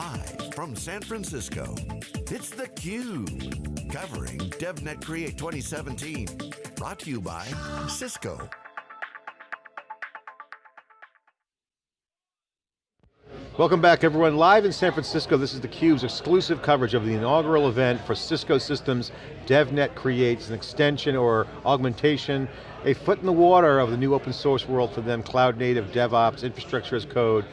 Live from San Francisco, it's theCUBE. Covering DevNet Create 2017. Brought to you by Cisco. Welcome back everyone, live in San Francisco, this is theCUBE's exclusive coverage of the inaugural event for Cisco Systems DevNet Creates, an extension or augmentation, a foot in the water of the new open source world for them, cloud native, DevOps, infrastructure as code.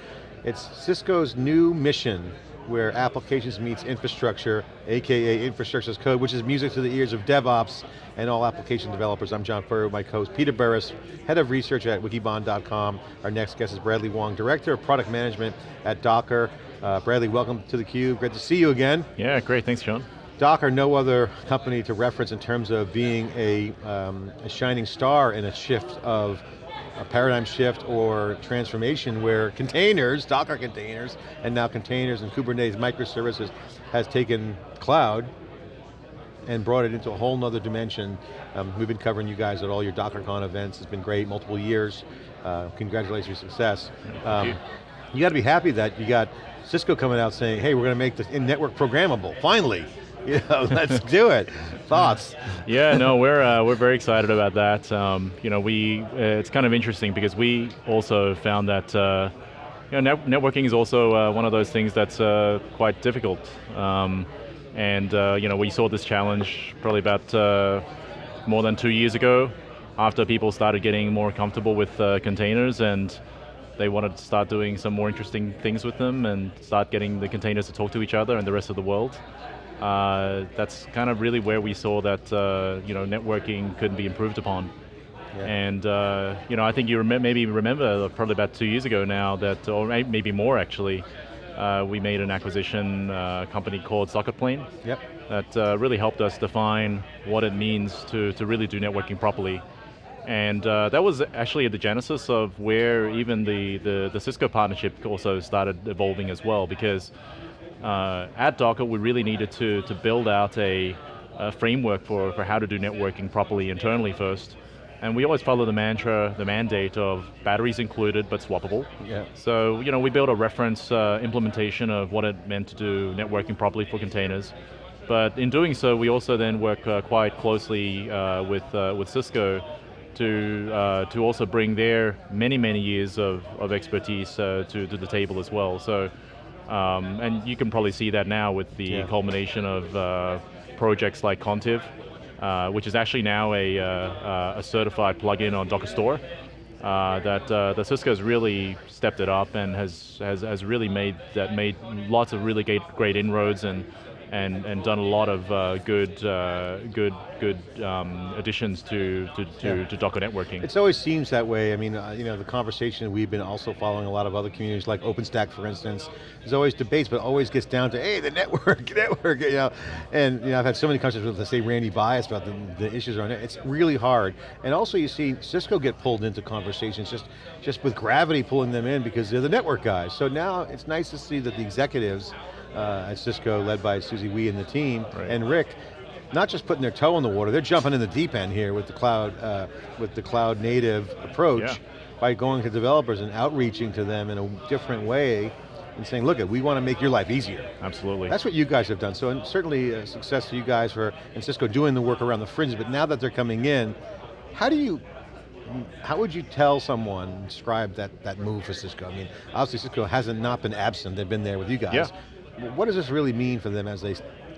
It's Cisco's new mission where applications meets infrastructure, AKA infrastructure as code, which is music to the ears of DevOps and all application developers. I'm John Furrier, with my co-host Peter Burris, Head of Research at wikibon.com. Our next guest is Bradley Wong, Director of Product Management at Docker. Uh, Bradley, welcome to theCUBE, great to see you again. Yeah, great, thanks John. Docker, no other company to reference in terms of being a, um, a shining star in a shift of a paradigm shift or transformation where containers, Docker containers, and now containers and Kubernetes microservices has taken cloud and brought it into a whole nother dimension. Um, we've been covering you guys at all your DockerCon events. It's been great, multiple years. Uh, congratulations on your success. Um, you. you got to be happy that you got Cisco coming out saying, hey, we're going to make this in-network programmable, finally. You know, let's do it. Thoughts? Yeah, no, we're uh, we're very excited about that. Um, you know, we uh, it's kind of interesting because we also found that uh, you know, net networking is also uh, one of those things that's uh, quite difficult. Um, and uh, you know, we saw this challenge probably about more than two years ago, after people started getting more comfortable with containers and they wanted to start doing some more interesting things with them and start getting the containers to talk to each other and the rest of the world uh, that's kind of really where we saw that uh, you know networking could be improved upon. Yeah. And uh, you know, I think you rem maybe remember probably about two years ago now that, or maybe more actually, uh, we made an acquisition uh, company called SocketPlane. Yep. That uh, really helped us define what it means to to really do networking properly. And that was actually at the genesis of where even the, the, the Cisco partnership also started evolving as well because uh, at Docker, we really needed to, to build out a, a, framework for, for how to do networking properly internally first. And we always follow the mantra, the mandate of batteries included but swappable. Yeah. So, you know, we built a reference uh, implementation of what it meant to do networking properly for containers. But in doing so, we also then work uh, quite closely uh, with, uh, with Cisco to, uh, to also bring their many, many years of, of expertise to, to the table as well. So um, and you can probably see that now with the yeah. culmination of uh, projects like Contiv, uh, which is actually now a, uh, a certified plugin on Docker Store. Uh, that uh, the Cisco has really stepped it up and has, has has really made that made lots of really great great inroads and and, and done a lot of uh, good, uh, good, good um, additions to, to, to, yeah. to, Docker networking. It always seems that way. I mean, uh, you know, the conversation we've been also following a lot of other communities like OpenStack, for instance. There's always debates, but always gets down to, hey, the network, network, you know. And you know, I've had so many conversations with, let's say, Randy Bias about the, the issues around it. It's really hard. And also you see Cisco get pulled into conversations just, just with gravity pulling them in because they're the network guys. So now it's nice to see that the executives uh, at Cisco, led by Susie Wee and the team, right. and Rick, not just putting their toe in the water, they're jumping in the deep end here with the cloud, uh, with the cloud native approach yeah. by going to developers and outreaching to them in a different way and saying, look, we want to make your life easier. Absolutely. That's what you guys have done. So certainly a success to you guys for, and Cisco doing the work around the fringe, but now that they're coming in, how do you, how would you tell someone, describe that, that move for Cisco? I mean, obviously Cisco hasn't not been absent, they've been there with you guys. Yeah. What does this really mean for them as they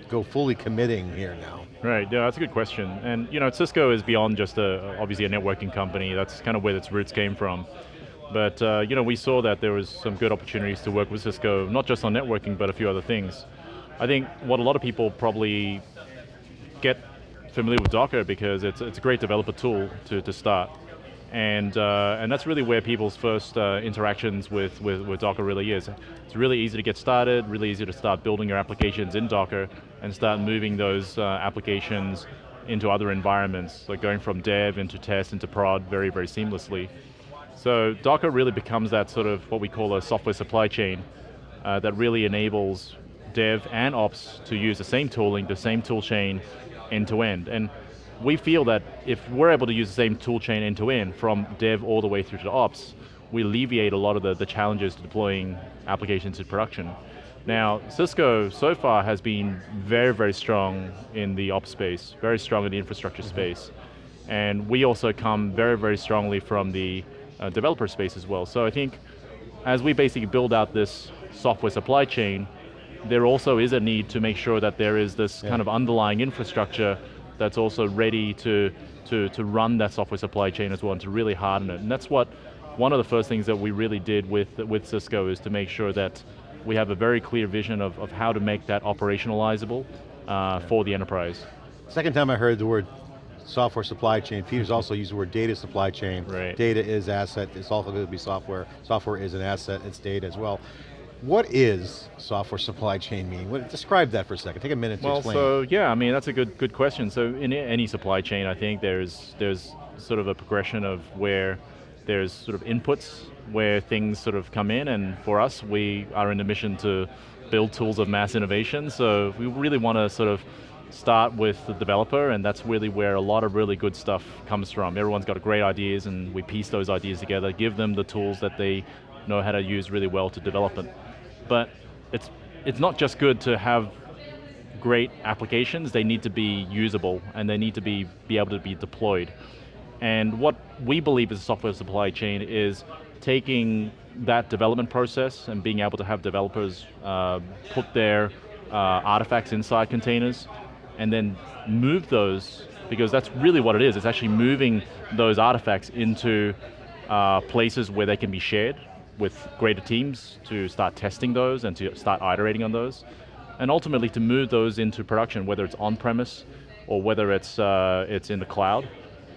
go fully committing here now? Right, yeah, that's a good question. And you know, Cisco is beyond just a, obviously a networking company. That's kind of where its roots came from. But uh, you know, we saw that there was some good opportunities to work with Cisco, not just on networking, but a few other things. I think what a lot of people probably get familiar with Docker because it's, it's a great developer tool to, to start. And, uh, and that's really where people's first uh, interactions with, with, with, Docker really is. It's really easy to get started, really easy to start building your applications in Docker and start moving those uh, applications into other environments, like going from dev into test into prod very, very seamlessly. So Docker really becomes that sort of what we call a software supply chain uh, that really enables dev and ops to use the same tooling, the same tool chain end to end. And we feel that if we're able to use the same tool chain end to end, from dev all the way through to ops, we alleviate a lot of the, the challenges to deploying applications to production. Now, Cisco so far has been very, very strong in the ops space, very strong in the infrastructure mm -hmm. space. And we also come very, very strongly from the uh, developer space as well. So I think as we basically build out this software supply chain, there also is a need to make sure that there is this yeah. kind of underlying infrastructure that's also ready to, to, to run that software supply chain as well and to really harden it. And that's what, one of the first things that we really did with, with Cisco is to make sure that we have a very clear vision of, of how to make that operationalizable uh, for the enterprise. Second time I heard the word software supply chain. Peter's also used the word data supply chain. Right. Data is asset, it's also going to be software. Software is an asset, it's data as well. What is software supply chain mean? What, describe that for a second, take a minute well, to explain. Well, so yeah, I mean, that's a good good question. So in any supply chain, I think there's, there's sort of a progression of where there's sort of inputs where things sort of come in and for us, we are in the mission to build tools of mass innovation. So we really want to sort of start with the developer and that's really where a lot of really good stuff comes from. Everyone's got great ideas and we piece those ideas together, give them the tools that they know how to use really well to develop it. But it's, it's not just good to have great applications, they need to be usable and they need to be, be able to be deployed. And what we believe is a software supply chain is taking that development process and being able to have developers uh, put their uh, artifacts inside containers and then move those, because that's really what it is, it's actually moving those artifacts into uh, places where they can be shared with greater teams to start testing those and to start iterating on those. And ultimately to move those into production, whether it's on-premise or whether it's, uh, it's in the cloud.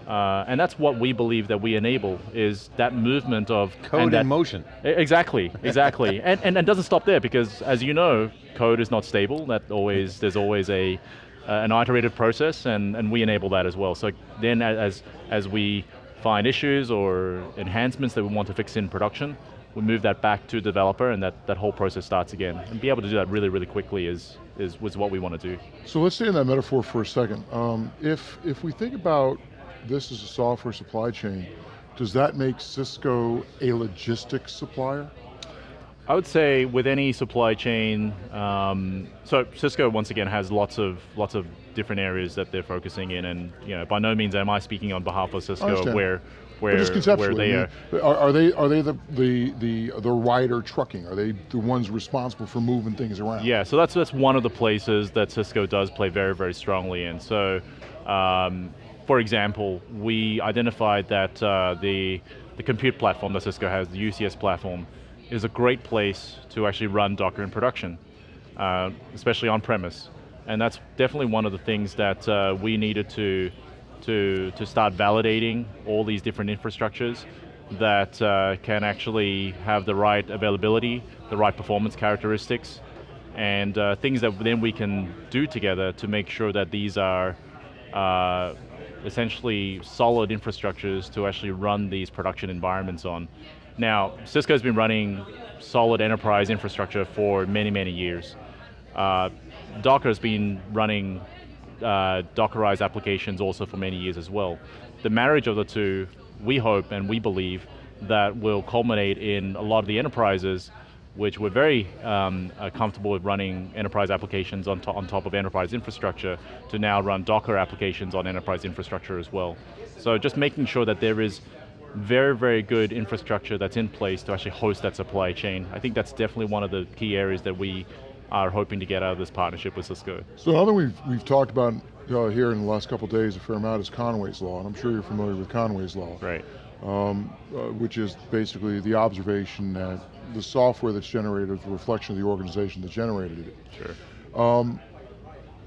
Uh, and that's what we believe that we enable, is that movement of- Code that, in motion. Exactly, exactly. and, and, and doesn't stop there, because as you know, code is not stable, that always, there's always a, uh, an iterative process, and, and we enable that as well. So then as, as we find issues or enhancements that we want to fix in production, we move that back to developer and that, that whole process starts again. And be able to do that really, really quickly is, is was what we want to do. So let's stay in that metaphor for a second. Um, if, if we think about this as a software supply chain, does that make Cisco a logistics supplier? I would say with any supply chain, um, so Cisco once again has lots of lots of different areas that they're focusing in, and you know, by no means am I speaking on behalf of Cisco where where, where they are. are. Are they are they the the the the Ryder trucking? Are they the ones responsible for moving things around? Yeah, so that's that's one of the places that Cisco does play very very strongly in. So, um, for example, we identified that uh, the the compute platform that Cisco has, the UCS platform is a great place to actually run Docker in production, uh, especially on premise. And that's definitely one of the things that uh, we needed to, to, to start validating all these different infrastructures that uh, can actually have the right availability, the right performance characteristics, and uh, things that then we can do together to make sure that these are uh, essentially solid infrastructures to actually run these production environments on. Now, Cisco's been running solid enterprise infrastructure for many, many years. Uh, Docker's been running uh, Dockerized applications also for many years as well. The marriage of the two, we hope and we believe that will culminate in a lot of the enterprises which were very um, uh, comfortable with running enterprise applications on, to on top of enterprise infrastructure to now run Docker applications on enterprise infrastructure as well. So just making sure that there is very, very good infrastructure that's in place to actually host that supply chain. I think that's definitely one of the key areas that we are hoping to get out of this partnership with Cisco. So another we've, we've talked about uh, here in the last couple days a fair amount is Conway's Law, and I'm sure you're familiar with Conway's Law. Right. Um, uh, which is basically the observation that the software that's generated is a reflection of the organization that generated it. Sure. Um,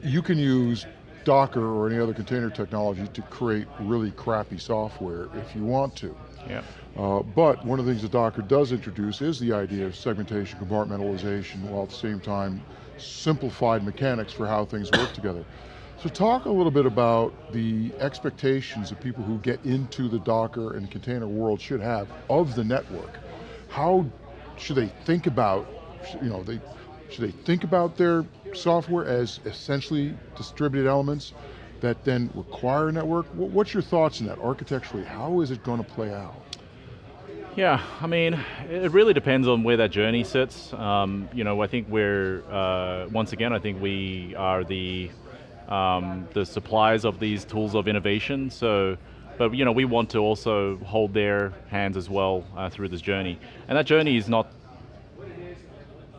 you can use Docker or any other container technology to create really crappy software if you want to. Yeah. Uh, but one of the things that Docker does introduce is the idea of segmentation, compartmentalization, while at the same time simplified mechanics for how things work together. So talk a little bit about the expectations that people who get into the Docker and container world should have of the network. How should they think about, you know, they should they think about their software as essentially distributed elements that then require a network? What's your thoughts on that architecturally? How is it going to play out? Yeah, I mean, it really depends on where that journey sits. Um, you know, I think we're, uh, once again, I think we are the, um, the suppliers of these tools of innovation, so, but you know, we want to also hold their hands as well uh, through this journey. And that journey is not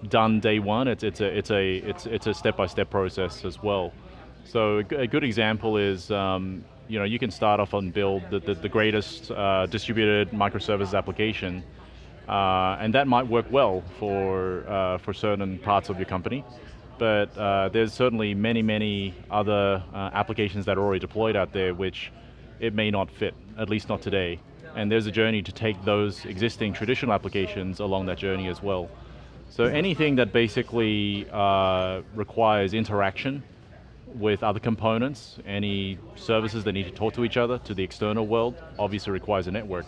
done day one, it's, it's, a, it's, a, it's, it's a step-by-step process as well. So a good example is, um, you know, you can start off and build the, the, the greatest uh, distributed microservices application, uh, and that might work well for, uh, for certain parts of your company. But uh, there's certainly many, many other uh, applications that are already deployed out there which it may not fit, at least not today. And there's a journey to take those existing traditional applications along that journey as well. So anything that basically uh, requires interaction with other components, any services that need to talk to each other, to the external world, obviously requires a network.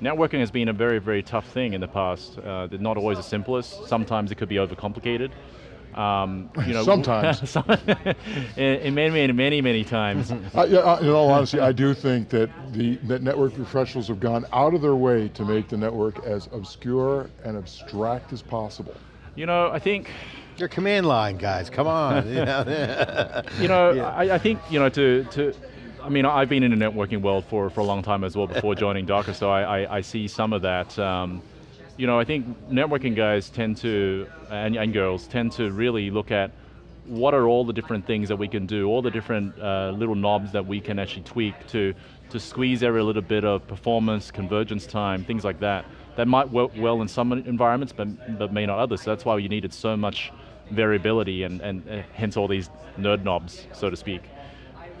Networking has been a very, very tough thing in the past. Uh, not always the simplest. Sometimes it could be overcomplicated. Um, you know, sometimes. in, in, many, many, many, many times. yeah, in all honesty, I do think that the that network professionals have gone out of their way to make the network as obscure and abstract as possible. You know, I think your command line guys, come on. you know, yeah. I, I, think, you know, to, to, I mean, I've been in the networking world for, for a long time as well before joining Docker, so I, I, I, see some of that. Um, you know, I think networking guys tend to, and, and, girls, tend to really look at what are all the different things that we can do, all the different uh, little knobs that we can actually tweak to, to squeeze every little bit of performance, convergence time, things like that. That might work well in some environments, but, but may not others. So that's why you needed so much variability and, and uh, hence all these nerd knobs, so to speak.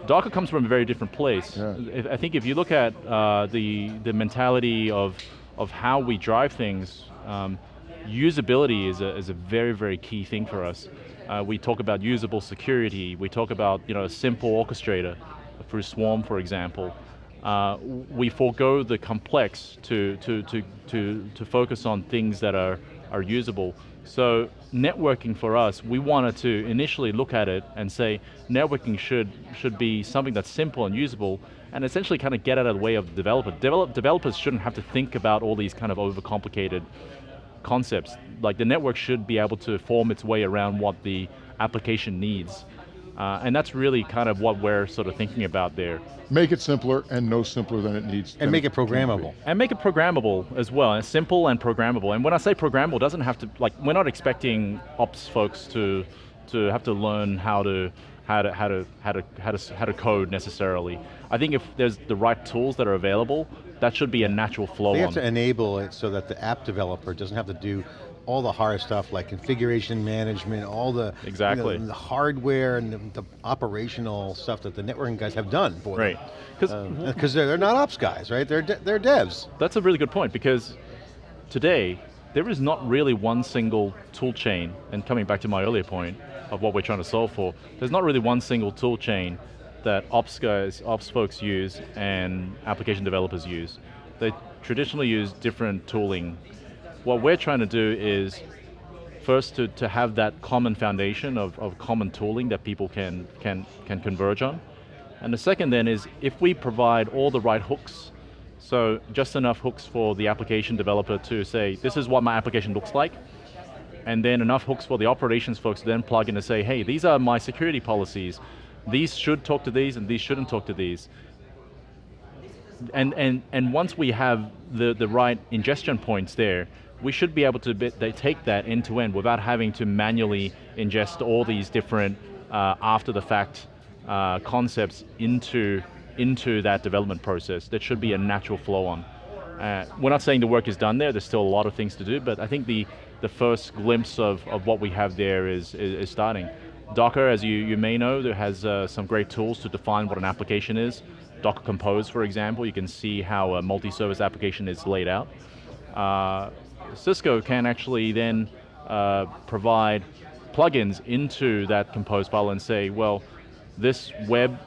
Docker comes from a very different place. Yeah. I think if you look at uh, the, the mentality of, of how we drive things, um, usability is a, is a very, very key thing for us. Uh, we talk about usable security, we talk about you know, a simple orchestrator through Swarm, for example. Uh, we forego the complex to, to, to, to, to focus on things that are, are usable. So networking for us, we wanted to initially look at it and say networking should, should be something that's simple and usable and essentially kind of get out of the way of the developer. Develop, developers shouldn't have to think about all these kind of overcomplicated concepts. Like the network should be able to form its way around what the application needs. Uh, and that's really kind of what we're sort of thinking about there. Make it simpler and no simpler than it needs. To be. And make it programmable. And make it programmable as well, and simple and programmable. And when I say programmable, doesn't have to, like, we're not expecting ops folks to, to have to learn how to, how to, how to, how to, how to, how to code necessarily. I think if there's the right tools that are available, that should be a natural flow They have on. to enable it so that the app developer doesn't have to do all the hard stuff like configuration management, all the, exactly. You know, the hardware and the, the, operational stuff that the networking guys have done for right. Because um, they're, they're not ops guys, right? They're, de they're devs. That's a really good point because today, there is not really one single tool chain, and coming back to my earlier point of what we're trying to solve for, there's not really one single tool chain that ops guys, ops folks use and application developers use. They traditionally use different tooling what we're trying to do is first to, to have that common foundation of, of common tooling that people can, can, can converge on. And the second then is if we provide all the right hooks, so just enough hooks for the application developer to say, this is what my application looks like, and then enough hooks for the operations folks to then plug in and say, hey, these are my security policies. These should talk to these and these shouldn't talk to these. And, and, and once we have the, the right ingestion points there, we should be able to they take that end to end without having to manually ingest all these different uh, after the fact uh, concepts into, into that development process. That should be a natural flow on. Uh, we're not saying the work is done there, there's still a lot of things to do, but I think the, the first glimpse of, of what we have there is, is, is starting. Docker, as you, you may know, there has uh, some great tools to define what an application is. Docker Compose, for example, you can see how a multi-service application is laid out. Uh, Cisco can actually then uh, provide plugins into that compose file and say, well, this web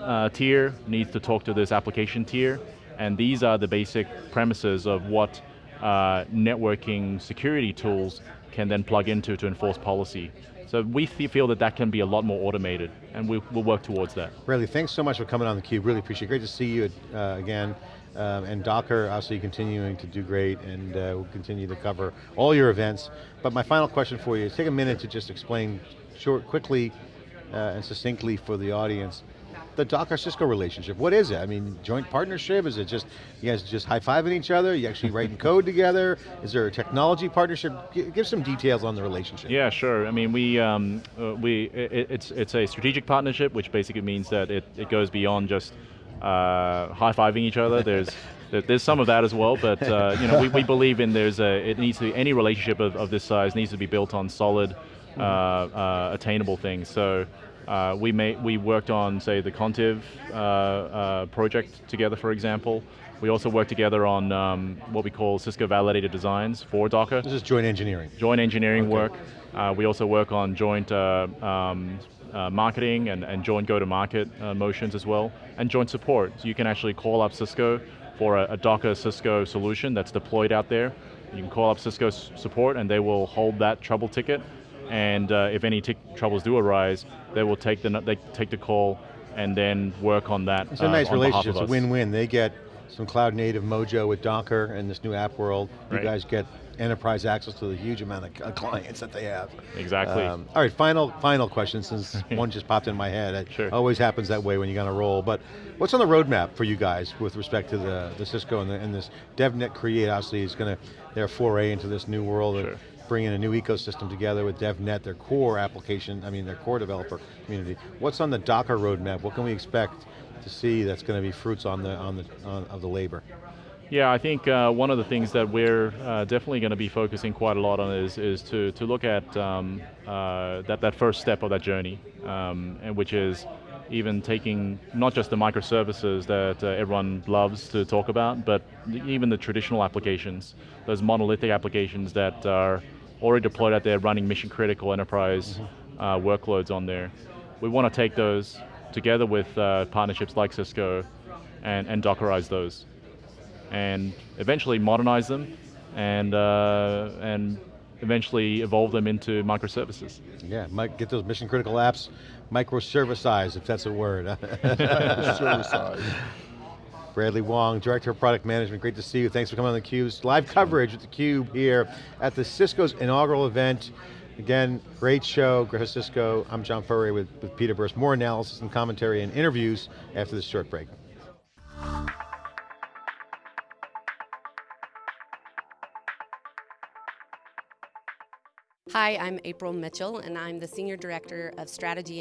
uh, tier needs to talk to this application tier, and these are the basic premises of what uh, networking security tools can then plug into to enforce policy. So we feel that that can be a lot more automated, and we, will work towards that. Bradley, thanks so much for coming on theCUBE, really appreciate it. Great to see you uh, again. Um, and Docker obviously continuing to do great and uh, will continue to cover all your events. But my final question for you is take a minute to just explain short, quickly uh, and succinctly for the audience, the Docker Cisco relationship. What is it? I mean, joint partnership? Is it just, you guys just high-fiving each other? You actually writing code together? Is there a technology partnership? Give some details on the relationship. Yeah, sure. I mean, we, um, uh, we it, it's, it's a strategic partnership, which basically means that it, it goes beyond just uh, high-fiving each other. There's there's some of that as well, but uh, you know, we, we believe in there's a, it needs to be, any relationship of, of this size needs to be built on solid, uh, uh, attainable things. So uh, we, made, we worked on, say, the Contiv uh, uh, project together, for example. We also worked together on um, what we call Cisco validated designs for Docker. This is joint engineering. Joint engineering Okay. work. Uh, we also work on joint uh, um, uh, marketing and, and joint go-to-market uh, motions as well, and joint support. So you can actually call up Cisco for a, a Docker Cisco solution that's deployed out there. You can call up Cisco support and they will hold that trouble ticket. And uh, if any troubles do arise, they will take the, they take the call and then work on that It's a uh, nice on relationship, it's a win-win. They get some cloud native mojo with Docker and this new app world. You Right. guys get enterprise access to the huge amount of uh, clients that they have. Exactly. Um, all right, final final question since one just popped in my head. It Sure. always happens that way when you're going to roll. But what's on the roadmap for you guys with respect to the, the Cisco and, the, and this DevNet Create obviously is going to, their foray into this new world Sure. of bringing a new ecosystem together with DevNet, their core application, I mean their core developer community. What's on the Docker roadmap? What can we expect to see that's going to be fruits on the, on the, on, of the labor? Yeah, I think uh, one of the things that we're uh, definitely going to be focusing quite a lot on is, is to, to look at um, uh, that, that first step of that journey, um, and which is even taking not just the microservices that uh, everyone loves to talk about, but even the traditional applications, those monolithic applications that are already deployed out there running mission critical enterprise uh, workloads on there. We want to take those together with uh, partnerships like Cisco and, and Dockerize those and eventually modernize them and, uh, and eventually evolve them into microservices. Yeah, might get those mission critical apps microservicized, if that's a word. Service. Bradley Wong, Director of Product Management, great to see you. Thanks for coming on theCUBE. Live coverage with theCUBE here at the Cisco's inaugural event. Again, great show, Greta Cisco. I'm John Furrier with, with Peter Burris. More analysis and commentary and interviews after this short break. Hi, I'm April Mitchell, and I'm the Senior Director of Strategy